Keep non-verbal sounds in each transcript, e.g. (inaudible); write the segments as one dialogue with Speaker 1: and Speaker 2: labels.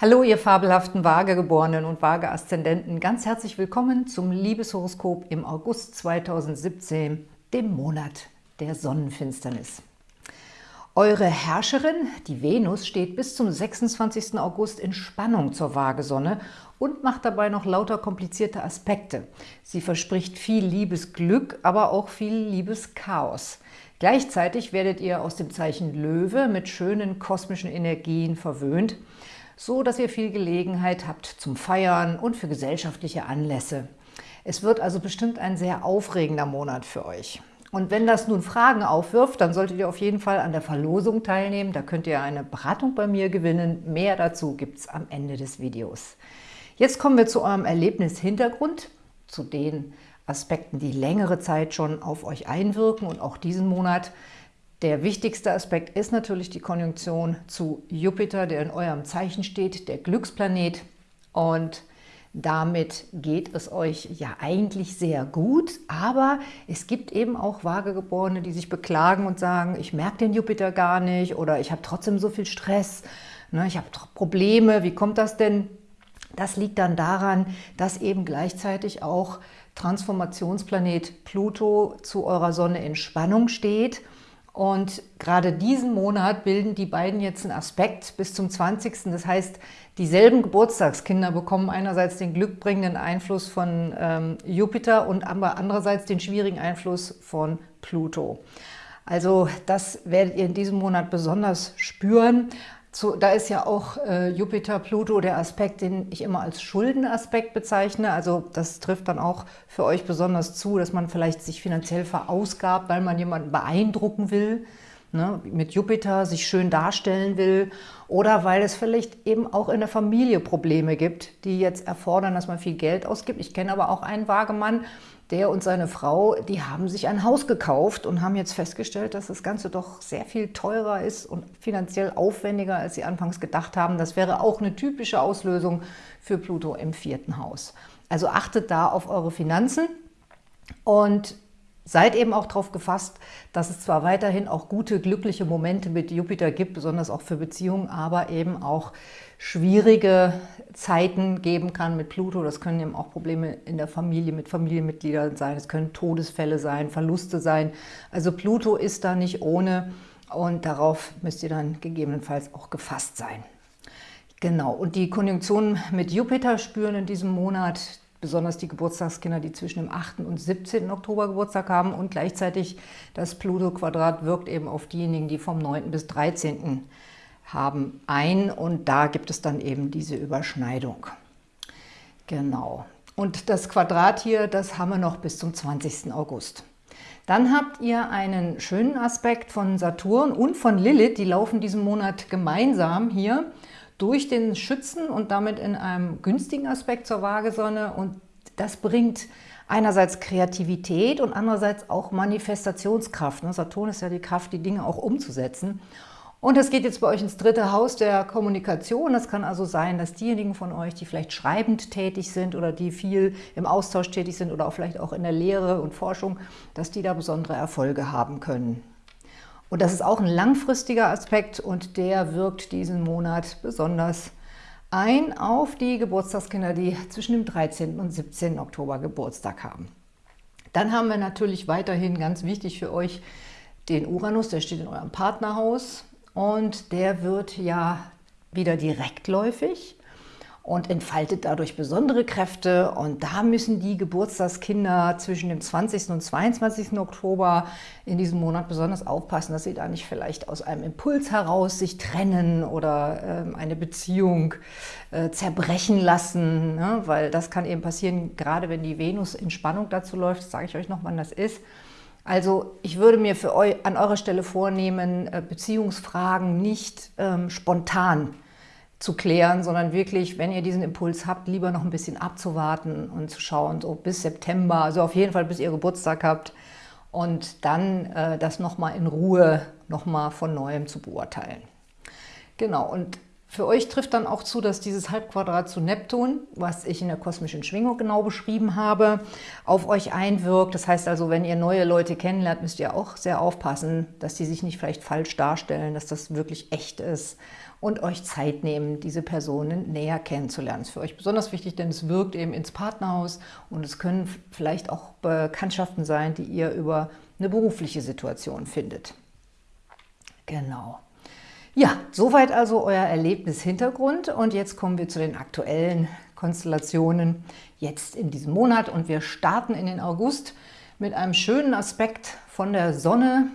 Speaker 1: Hallo, ihr fabelhaften Waagegeborenen und Waage-Aszendenten. Ganz herzlich willkommen zum Liebeshoroskop im August 2017, dem Monat der Sonnenfinsternis. Eure Herrscherin, die Venus, steht bis zum 26. August in Spannung zur Waagesonne und macht dabei noch lauter komplizierte Aspekte. Sie verspricht viel Liebesglück, aber auch viel Liebeschaos. Gleichzeitig werdet ihr aus dem Zeichen Löwe mit schönen kosmischen Energien verwöhnt, so dass ihr viel Gelegenheit habt zum Feiern und für gesellschaftliche Anlässe. Es wird also bestimmt ein sehr aufregender Monat für euch. Und wenn das nun Fragen aufwirft, dann solltet ihr auf jeden Fall an der Verlosung teilnehmen. Da könnt ihr eine Beratung bei mir gewinnen. Mehr dazu gibt es am Ende des Videos. Jetzt kommen wir zu eurem Erlebnishintergrund, zu den Aspekten, die längere Zeit schon auf euch einwirken und auch diesen Monat. Der wichtigste Aspekt ist natürlich die Konjunktion zu Jupiter, der in eurem Zeichen steht, der Glücksplanet. Und damit geht es euch ja eigentlich sehr gut, aber es gibt eben auch Waagegeborene, die sich beklagen und sagen, ich merke den Jupiter gar nicht oder ich habe trotzdem so viel Stress, ne, ich habe Probleme, wie kommt das denn? Das liegt dann daran, dass eben gleichzeitig auch Transformationsplanet Pluto zu eurer Sonne in Spannung steht – und gerade diesen Monat bilden die beiden jetzt einen Aspekt bis zum 20. Das heißt, dieselben Geburtstagskinder bekommen einerseits den glückbringenden Einfluss von ähm, Jupiter und andererseits den schwierigen Einfluss von Pluto. Also das werdet ihr in diesem Monat besonders spüren. Zu, da ist ja auch äh, Jupiter-Pluto der Aspekt, den ich immer als Schuldenaspekt bezeichne. Also das trifft dann auch für euch besonders zu, dass man vielleicht sich finanziell verausgabt, weil man jemanden beeindrucken will, ne, mit Jupiter sich schön darstellen will oder weil es vielleicht eben auch in der Familie Probleme gibt, die jetzt erfordern, dass man viel Geld ausgibt. Ich kenne aber auch einen Wagemann, der und seine Frau, die haben sich ein Haus gekauft und haben jetzt festgestellt, dass das Ganze doch sehr viel teurer ist und finanziell aufwendiger, als sie anfangs gedacht haben. Das wäre auch eine typische Auslösung für Pluto im vierten Haus. Also achtet da auf eure Finanzen und Seid eben auch darauf gefasst, dass es zwar weiterhin auch gute, glückliche Momente mit Jupiter gibt, besonders auch für Beziehungen, aber eben auch schwierige Zeiten geben kann mit Pluto. Das können eben auch Probleme in der Familie mit Familienmitgliedern sein, es können Todesfälle sein, Verluste sein. Also Pluto ist da nicht ohne und darauf müsst ihr dann gegebenenfalls auch gefasst sein. Genau, und die Konjunktion mit Jupiter spüren in diesem Monat besonders die Geburtstagskinder, die zwischen dem 8. und 17. Oktober Geburtstag haben und gleichzeitig das Pluto-Quadrat wirkt eben auf diejenigen, die vom 9. bis 13. haben ein und da gibt es dann eben diese Überschneidung. Genau. Und das Quadrat hier, das haben wir noch bis zum 20. August. Dann habt ihr einen schönen Aspekt von Saturn und von Lilith, die laufen diesen Monat gemeinsam hier durch den Schützen und damit in einem günstigen Aspekt zur Waagesonne. Und das bringt einerseits Kreativität und andererseits auch Manifestationskraft. Ne? Saturn ist ja die Kraft, die Dinge auch umzusetzen. Und es geht jetzt bei euch ins dritte Haus der Kommunikation. Es kann also sein, dass diejenigen von euch, die vielleicht schreibend tätig sind oder die viel im Austausch tätig sind oder auch vielleicht auch in der Lehre und Forschung, dass die da besondere Erfolge haben können. Und das ist auch ein langfristiger Aspekt und der wirkt diesen Monat besonders ein auf die Geburtstagskinder, die zwischen dem 13. und 17. Oktober Geburtstag haben. Dann haben wir natürlich weiterhin ganz wichtig für euch den Uranus, der steht in eurem Partnerhaus und der wird ja wieder direktläufig und entfaltet dadurch besondere Kräfte. Und da müssen die Geburtstagskinder zwischen dem 20. und 22. Oktober in diesem Monat besonders aufpassen, dass sie da nicht vielleicht aus einem Impuls heraus sich trennen oder äh, eine Beziehung äh, zerbrechen lassen, ne? weil das kann eben passieren, gerade wenn die Venus in Spannung dazu läuft, sage ich euch noch, wann das ist. Also ich würde mir für eu an eurer Stelle vornehmen, äh, Beziehungsfragen nicht ähm, spontan zu klären, sondern wirklich, wenn ihr diesen Impuls habt, lieber noch ein bisschen abzuwarten und zu schauen, so bis September, also auf jeden Fall bis ihr Geburtstag habt und dann äh, das nochmal in Ruhe nochmal von Neuem zu beurteilen. Genau, und Für euch trifft dann auch zu, dass dieses Halbquadrat zu Neptun, was ich in der kosmischen Schwingung genau beschrieben habe, auf euch einwirkt. Das heißt also, wenn ihr neue Leute kennenlernt, müsst ihr auch sehr aufpassen, dass die sich nicht vielleicht falsch darstellen, dass das wirklich echt ist und euch Zeit nehmen, diese Personen näher kennenzulernen. Das ist für euch besonders wichtig, denn es wirkt eben ins Partnerhaus und es können vielleicht auch Bekanntschaften sein, die ihr über eine berufliche Situation findet. Genau. Ja, soweit also euer Erlebnishintergrund und jetzt kommen wir zu den aktuellen Konstellationen jetzt in diesem Monat und wir starten in den August mit einem schönen Aspekt von der Sonne,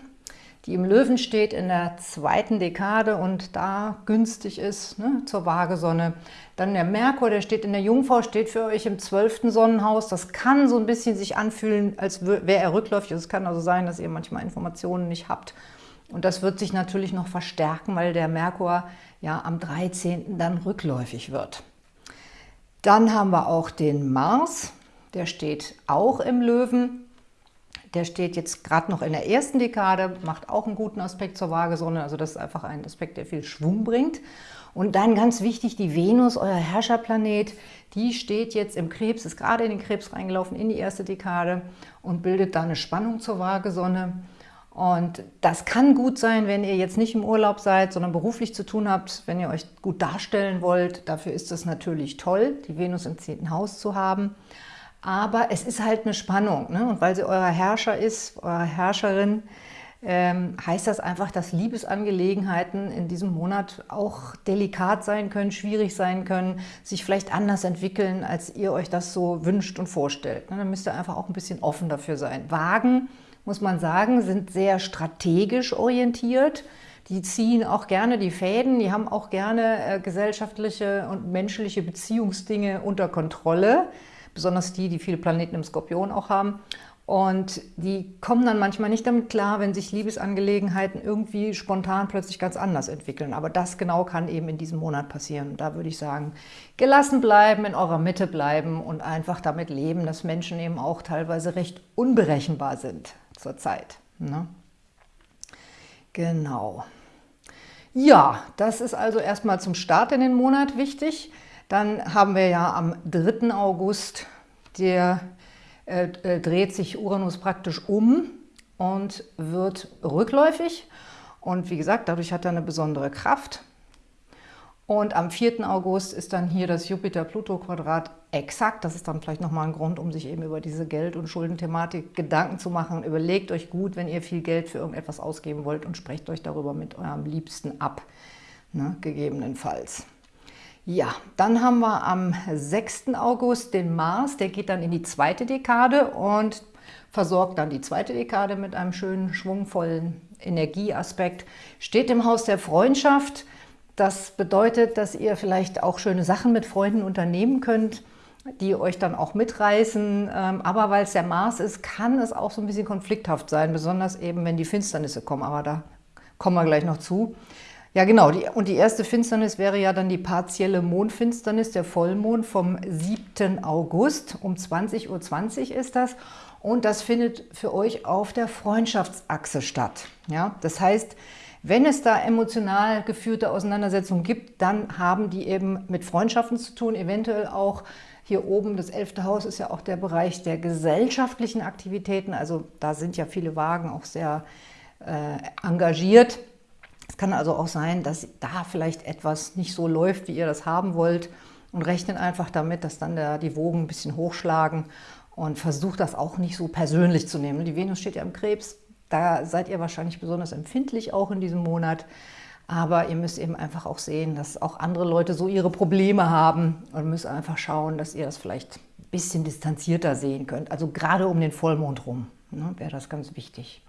Speaker 1: die im Löwen steht in der zweiten Dekade und da günstig ist ne, zur Waagesonne. Dann der Merkur, der steht in der Jungfrau, steht für euch im zwölften Sonnenhaus. Das kann so ein bisschen sich anfühlen, als wäre er rückläufig. Es kann also sein, dass ihr manchmal Informationen nicht habt und das wird sich natürlich noch verstärken, weil der Merkur ja am 13. dann rückläufig wird. Dann haben wir auch den Mars, der steht auch im Löwen. Der steht jetzt gerade noch in der ersten Dekade, macht auch einen guten Aspekt zur Waagesonne. Also das ist einfach ein Aspekt, der viel Schwung bringt. Und dann ganz wichtig, die Venus, euer Herrscherplanet, die steht jetzt im Krebs, ist gerade in den Krebs reingelaufen, in die erste Dekade und bildet da eine Spannung zur Waagesonne. Und das kann gut sein, wenn ihr jetzt nicht im Urlaub seid, sondern beruflich zu tun habt, wenn ihr euch gut darstellen wollt. Dafür ist es natürlich toll, die Venus im 10. Haus zu haben. Aber es ist halt eine Spannung. Ne? Und weil sie euer Herrscher ist, eure Herrscherin, ähm, heißt das einfach, dass Liebesangelegenheiten in diesem Monat auch delikat sein können, schwierig sein können, sich vielleicht anders entwickeln, als ihr euch das so wünscht und vorstellt. Ne? Dann müsst ihr einfach auch ein bisschen offen dafür sein. Wagen muss man sagen, sind sehr strategisch orientiert. Die ziehen auch gerne die Fäden, die haben auch gerne äh, gesellschaftliche und menschliche Beziehungsdinge unter Kontrolle, besonders die, die viele Planeten im Skorpion auch haben. Und die kommen dann manchmal nicht damit klar, wenn sich Liebesangelegenheiten irgendwie spontan plötzlich ganz anders entwickeln. Aber das genau kann eben in diesem Monat passieren. Da würde ich sagen, gelassen bleiben, in eurer Mitte bleiben und einfach damit leben, dass Menschen eben auch teilweise recht unberechenbar sind zurzeit. Ne? Genau. Ja, das ist also erstmal zum Start in den Monat wichtig. Dann haben wir ja am 3. August, der äh, äh, dreht sich Uranus praktisch um und wird rückläufig. Und wie gesagt, dadurch hat er eine besondere Kraft. Und am 4. August ist dann hier das Jupiter-Pluto-Quadrat exakt. Das ist dann vielleicht nochmal ein Grund, um sich eben über diese Geld- und Schuldenthematik Gedanken zu machen. Überlegt euch gut, wenn ihr viel Geld für irgendetwas ausgeben wollt und sprecht euch darüber mit eurem Liebsten ab, ne, gegebenenfalls. Ja, dann haben wir am 6. August den Mars, der geht dann in die zweite Dekade und versorgt dann die zweite Dekade mit einem schönen, schwungvollen Energieaspekt. Steht im Haus der Freundschaft, das bedeutet, dass ihr vielleicht auch schöne Sachen mit Freunden unternehmen könnt, die euch dann auch mitreißen. Ähm, aber weil es der Mars ist, kann es auch so ein bisschen konflikthaft sein, besonders eben, wenn die Finsternisse kommen. Aber da kommen wir gleich noch zu. Ja, genau. Und die erste Finsternis wäre ja dann die partielle Mondfinsternis, der Vollmond vom 7. August. Um 20.20 Uhr .20 ist das. Und das findet für euch auf der Freundschaftsachse statt. Ja, das heißt, wenn es da emotional geführte Auseinandersetzungen gibt, dann haben die eben mit Freundschaften zu tun, eventuell auch hier oben, das elfte Haus ist ja auch der Bereich der gesellschaftlichen Aktivitäten, also da sind ja viele Wagen auch sehr äh, engagiert. Es kann also auch sein, dass da vielleicht etwas nicht so läuft, wie ihr das haben wollt und rechnet einfach damit, dass dann der, die Wogen ein bisschen hochschlagen und versucht das auch nicht so persönlich zu nehmen. Die Venus steht ja im Krebs, da seid ihr wahrscheinlich besonders empfindlich auch in diesem Monat. Aber ihr müsst eben einfach auch sehen, dass auch andere Leute so ihre Probleme haben und müsst einfach schauen, dass ihr das vielleicht ein bisschen distanzierter sehen könnt. Also gerade um den Vollmond rum ne, wäre das ganz wichtig.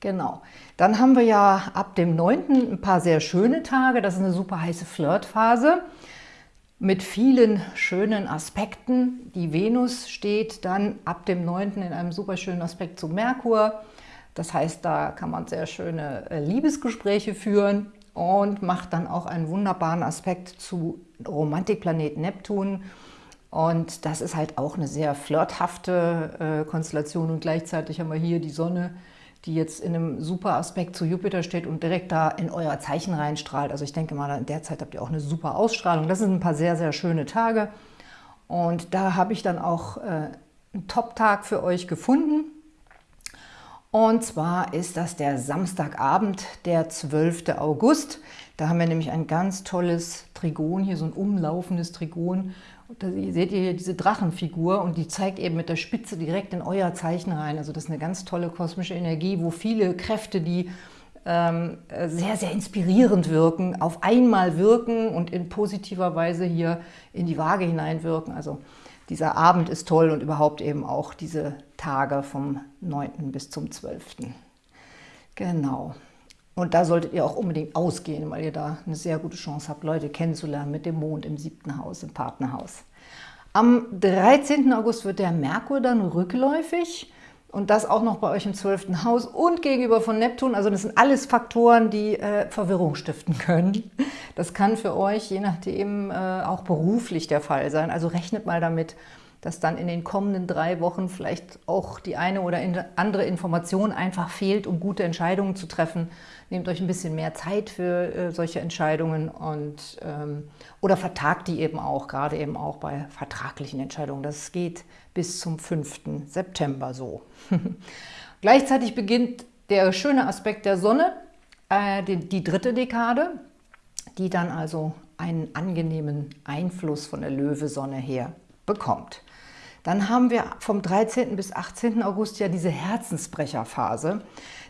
Speaker 1: Genau. Dann haben wir ja ab dem 9. ein paar sehr schöne Tage. Das ist eine super heiße Flirtphase mit vielen schönen Aspekten. Die Venus steht dann ab dem 9. in einem super schönen Aspekt zu Merkur. Das heißt, da kann man sehr schöne äh, Liebesgespräche führen und macht dann auch einen wunderbaren Aspekt zu Romantikplanet Neptun. Und das ist halt auch eine sehr flirthafte äh, Konstellation und gleichzeitig haben wir hier die Sonne, die jetzt in einem super Aspekt zu Jupiter steht und direkt da in euer Zeichen reinstrahlt. Also ich denke mal, in der Zeit habt ihr auch eine super Ausstrahlung. Das sind ein paar sehr, sehr schöne Tage. Und da habe ich dann auch äh, einen Top-Tag für euch gefunden. Und zwar ist das der Samstagabend, der 12. August. Da haben wir nämlich ein ganz tolles Trigon, hier so ein umlaufendes Trigon. Und da seht ihr hier diese Drachenfigur und die zeigt eben mit der Spitze direkt in euer Zeichen rein. Also das ist eine ganz tolle kosmische Energie, wo viele Kräfte, die ähm, sehr, sehr inspirierend wirken, auf einmal wirken und in positiver Weise hier in die Waage hineinwirken. Also dieser Abend ist toll und überhaupt eben auch diese Tage vom 9. bis zum 12. Genau. Und da solltet ihr auch unbedingt ausgehen, weil ihr da eine sehr gute Chance habt, Leute kennenzulernen mit dem Mond im siebten Haus, im Partnerhaus. Am 13. August wird der Merkur dann rückläufig und das auch noch bei euch im 12. Haus und gegenüber von Neptun. Also das sind alles Faktoren, die äh, Verwirrung stiften (laughs) können. Das kann für euch je nachdem äh, auch beruflich der Fall sein. Also rechnet mal damit, dass dann in den kommenden drei Wochen vielleicht auch die eine oder andere Information einfach fehlt, um gute Entscheidungen zu treffen. Nehmt euch ein bisschen mehr Zeit für äh, solche Entscheidungen und ähm, oder vertagt die eben auch, gerade eben auch bei vertraglichen Entscheidungen. Das geht bis zum 5. September so. (laughs) Gleichzeitig beginnt der schöne Aspekt der Sonne, äh, die, die dritte Dekade, die dann also einen angenehmen Einfluss von der Löwesonne her bekommt. Dann haben wir vom 13. bis 18. August ja diese Herzensbrecherphase.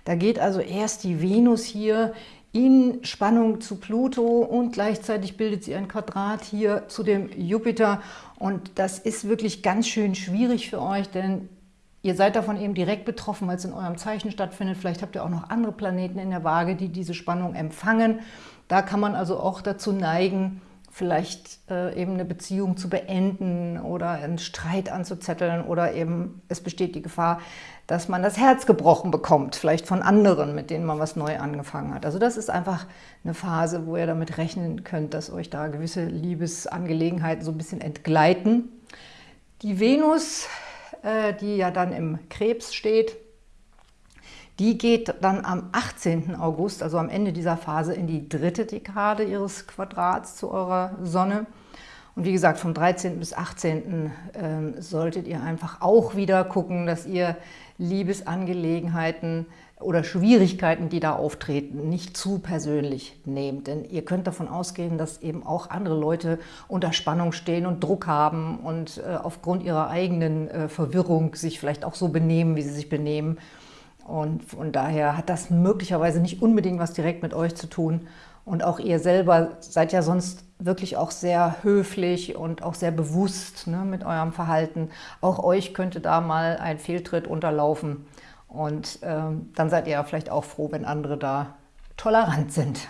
Speaker 1: Da geht also erst die Venus hier in Spannung zu Pluto und gleichzeitig bildet sie ein Quadrat hier zu dem Jupiter. Und das ist wirklich ganz schön schwierig für euch, denn ihr seid davon eben direkt betroffen, weil es in eurem Zeichen stattfindet. Vielleicht habt ihr auch noch andere Planeten in der Waage, die diese Spannung empfangen. Da kann man also auch dazu neigen, vielleicht äh, eben eine Beziehung zu beenden oder einen Streit anzuzetteln oder eben es besteht die Gefahr, dass man das Herz gebrochen bekommt, vielleicht von anderen, mit denen man was neu angefangen hat. Also das ist einfach eine Phase, wo ihr damit rechnen könnt, dass euch da gewisse Liebesangelegenheiten so ein bisschen entgleiten. Die Venus, äh, die ja dann im Krebs steht, die geht dann am 18. August, also am Ende dieser Phase, in die dritte Dekade ihres Quadrats zu eurer Sonne. Und wie gesagt, vom 13. bis 18. Ähm, solltet ihr einfach auch wieder gucken, dass ihr Liebesangelegenheiten oder Schwierigkeiten, die da auftreten, nicht zu persönlich nehmt. Denn ihr könnt davon ausgehen, dass eben auch andere Leute unter Spannung stehen und Druck haben und äh, aufgrund ihrer eigenen äh, Verwirrung sich vielleicht auch so benehmen, wie sie sich benehmen. Und von daher hat das möglicherweise nicht unbedingt was direkt mit euch zu tun. Und auch ihr selber seid ja sonst wirklich auch sehr höflich und auch sehr bewusst ne, mit eurem Verhalten. Auch euch könnte da mal ein Fehltritt unterlaufen. Und ähm, dann seid ihr ja vielleicht auch froh, wenn andere da tolerant sind.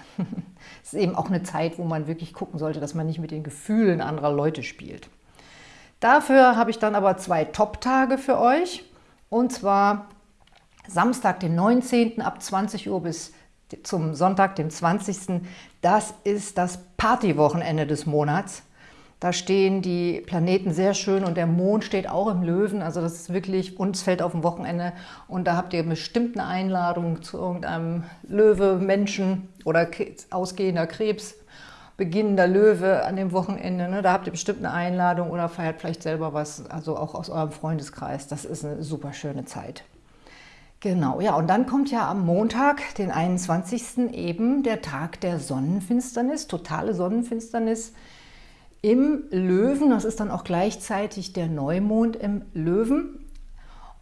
Speaker 1: Es (laughs) ist eben auch eine Zeit, wo man wirklich gucken sollte, dass man nicht mit den Gefühlen anderer Leute spielt. Dafür habe ich dann aber zwei Top-Tage für euch. Und zwar Samstag, den 19. ab 20 Uhr bis zum Sonntag, dem 20. Das ist das Partywochenende des Monats. Da stehen die Planeten sehr schön und der Mond steht auch im Löwen. Also das ist wirklich, uns fällt auf dem Wochenende und da habt ihr bestimmt eine Einladung zu irgendeinem Löwe, Menschen oder ausgehender Krebs, beginnender Löwe an dem Wochenende. Ne? Da habt ihr bestimmt eine Einladung oder feiert vielleicht selber was, also auch aus eurem Freundeskreis. Das ist eine super schöne Zeit. Genau, ja, und dann kommt ja am Montag, den 21. eben der Tag der Sonnenfinsternis, totale Sonnenfinsternis im Löwen. Das ist dann auch gleichzeitig der Neumond im Löwen.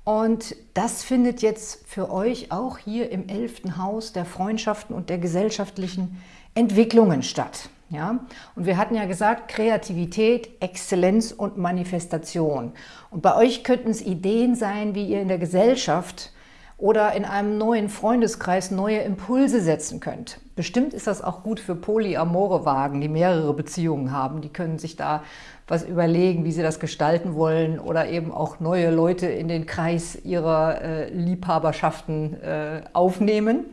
Speaker 1: Und das findet jetzt für euch auch hier im 11. Haus der Freundschaften und der gesellschaftlichen Entwicklungen statt. Ja? Und wir hatten ja gesagt, Kreativität, Exzellenz und Manifestation. Und bei euch könnten es Ideen sein, wie ihr in der Gesellschaft oder in einem neuen Freundeskreis neue Impulse setzen könnt. Bestimmt ist das auch gut für polyamore Wagen, die mehrere Beziehungen haben. Die können sich da was überlegen, wie sie das gestalten wollen oder eben auch neue Leute in den Kreis ihrer äh, Liebhaberschaften äh, aufnehmen.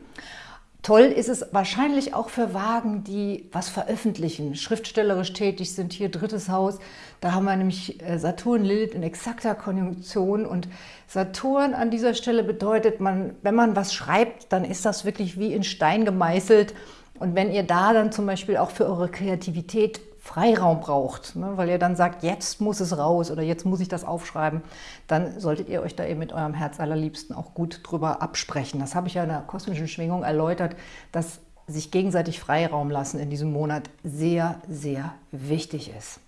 Speaker 1: Toll ist es wahrscheinlich auch für Wagen, die was veröffentlichen, schriftstellerisch tätig sind. Hier drittes Haus, da haben wir nämlich äh, Saturn, Lilith in exakter Konjunktion. Und Saturn an dieser Stelle bedeutet, man, wenn man was schreibt, dann ist das wirklich wie in Stein gemeißelt. Und wenn ihr da dann zum Beispiel auch für eure Kreativität Freiraum braucht, ne, weil ihr dann sagt, jetzt muss es raus oder jetzt muss ich das aufschreiben, dann solltet ihr euch da eben mit eurem Herz allerliebsten auch gut drüber absprechen. Das habe ich ja in der kosmischen Schwingung erläutert, dass sich gegenseitig Freiraum lassen in diesem Monat sehr, sehr wichtig ist.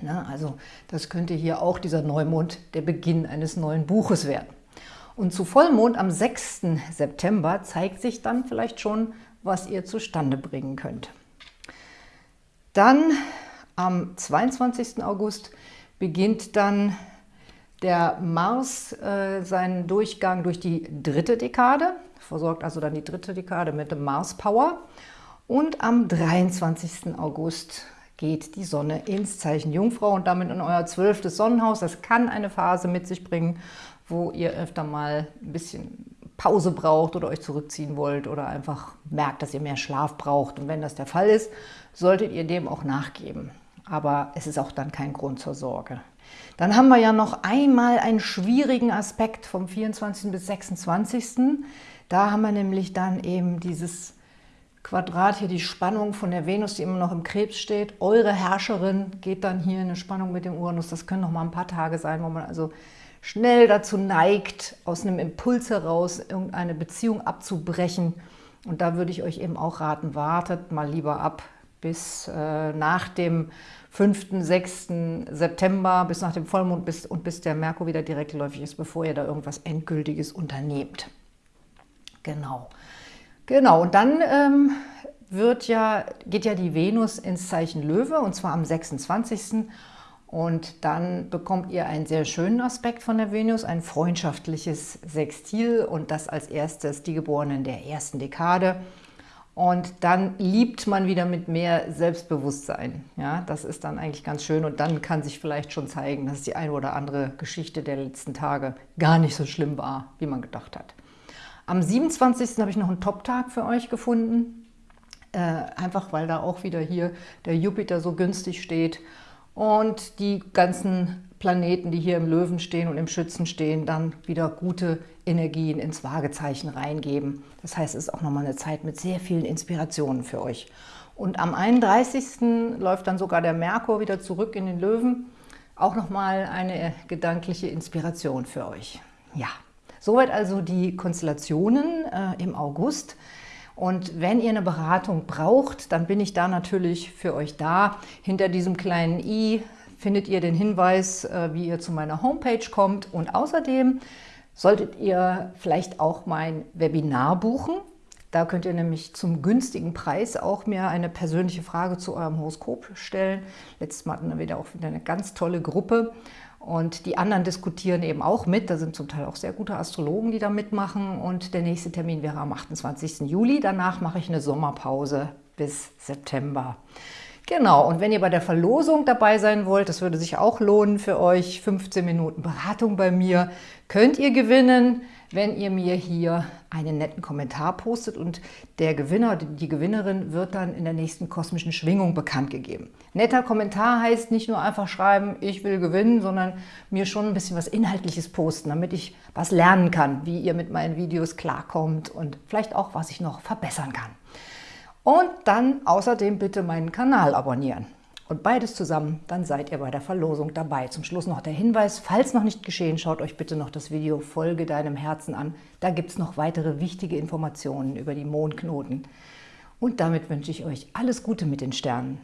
Speaker 1: Ne, also das könnte hier auch dieser Neumond der Beginn eines neuen Buches werden. Und zu Vollmond am 6. September zeigt sich dann vielleicht schon, was ihr zustande bringen könnt. Dann am 22. August beginnt dann der Mars äh, seinen Durchgang durch die dritte Dekade, versorgt also dann die dritte Dekade mit dem Mars Power. Und am 23. August geht die Sonne ins Zeichen Jungfrau und damit in euer zwölftes Sonnenhaus. Das kann eine Phase mit sich bringen, wo ihr öfter mal ein bisschen Pause braucht oder euch zurückziehen wollt oder einfach merkt, dass ihr mehr Schlaf braucht. Und wenn das der Fall ist, solltet ihr dem auch nachgeben. Aber es ist auch dann kein Grund zur Sorge. Dann haben wir ja noch einmal einen schwierigen Aspekt vom 24. bis 26. Da haben wir nämlich dann eben dieses Quadrat hier, die Spannung von der Venus, die immer noch im Krebs steht. Eure Herrscherin geht dann hier in eine Spannung mit dem Uranus. Das können noch mal ein paar Tage sein, wo man also schnell dazu neigt, aus einem Impuls heraus irgendeine Beziehung abzubrechen. Und da würde ich euch eben auch raten, wartet mal lieber ab bis äh, nach dem 5., 6. September, bis nach dem Vollmond bis, und bis der Merkur wieder direktläufig ist, bevor ihr da irgendwas Endgültiges unternehmt. Genau. Genau, und dann ähm, wird ja, geht ja die Venus ins Zeichen Löwe, und zwar am 26. Und dann bekommt ihr einen sehr schönen Aspekt von der Venus, ein freundschaftliches Sextil und das als erstes die Geborenen der ersten Dekade. Und dann liebt man wieder mit mehr Selbstbewusstsein. Ja, das ist dann eigentlich ganz schön und dann kann sich vielleicht schon zeigen, dass die eine oder andere Geschichte der letzten Tage gar nicht so schlimm war, wie man gedacht hat. Am 27. habe ich noch einen Top-Tag für euch gefunden, äh, einfach weil da auch wieder hier der Jupiter so günstig steht und die ganzen Planeten, die hier im Löwen stehen und im Schützen stehen, dann wieder gute Energien ins Waagezeichen reingeben. Das heißt, es ist auch nochmal eine Zeit mit sehr vielen Inspirationen für euch. Und am 31. läuft dann sogar der Merkur wieder zurück in den Löwen. Auch nochmal eine gedankliche Inspiration für euch. Ja, soweit also die Konstellationen äh, im August. Und wenn ihr eine Beratung braucht, dann bin ich da natürlich für euch da. Hinter diesem kleinen i findet ihr den Hinweis, äh, wie ihr zu meiner Homepage kommt. Und außerdem solltet ihr vielleicht auch mein Webinar buchen. Da könnt ihr nämlich zum günstigen Preis auch mir eine persönliche Frage zu eurem Horoskop stellen. Letztes Mal hatten wir wieder auch wieder eine ganz tolle Gruppe. Und die anderen diskutieren eben auch mit. Da sind zum Teil auch sehr gute Astrologen, die da mitmachen. Und der nächste Termin wäre am 28. Juli. Danach mache ich eine Sommerpause bis September. Genau, und wenn ihr bei der Verlosung dabei sein wollt, das würde sich auch lohnen für euch, 15 Minuten Beratung bei mir, könnt ihr gewinnen wenn ihr mir hier einen netten Kommentar postet und der Gewinner, die Gewinnerin wird dann in der nächsten kosmischen Schwingung bekannt gegeben. Netter Kommentar heißt nicht nur einfach schreiben, ich will gewinnen, sondern mir schon ein bisschen was Inhaltliches posten, damit ich was lernen kann, wie ihr mit meinen Videos klarkommt und vielleicht auch, was ich noch verbessern kann. Und dann außerdem bitte meinen Kanal abonnieren und beides zusammen, dann seid ihr bei der Verlosung dabei. Zum Schluss noch der Hinweis, falls noch nicht geschehen, schaut euch bitte noch das Video Folge deinem Herzen an. Da gibt es noch weitere wichtige Informationen über die Mondknoten. Und damit wünsche ich euch alles Gute mit den Sternen.